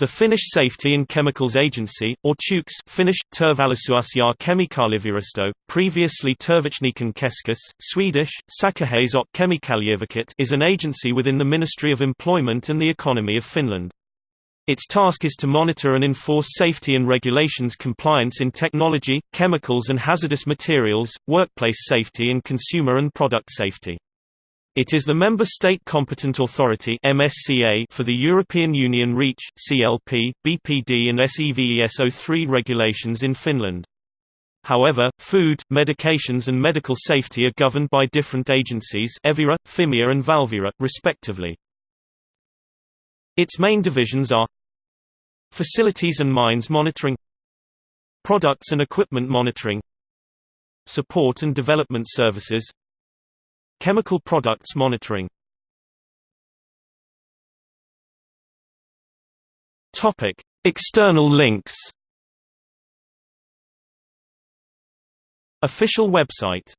The Finnish Safety and Chemicals Agency, or Tukes Finnish, Turvallisuusja kemikaalivirasto, previously Turvatekniikan Keskus, Swedish, och kemikalieverket is an agency within the Ministry of Employment and the Economy of Finland. Its task is to monitor and enforce safety and regulations compliance in technology, chemicals and hazardous materials, workplace safety and consumer and product safety. It is the member state competent authority (MSCA) for the European Union REACH, CLP, BPD and SEVESO 3 regulations in Finland. However, food, medications and medical safety are governed by different agencies Evira, Fimea and Valvira, respectively. Its main divisions are Facilities and Mines Monitoring Products and Equipment Monitoring Support and Development Services Chemical products monitoring Topic: External links. Official website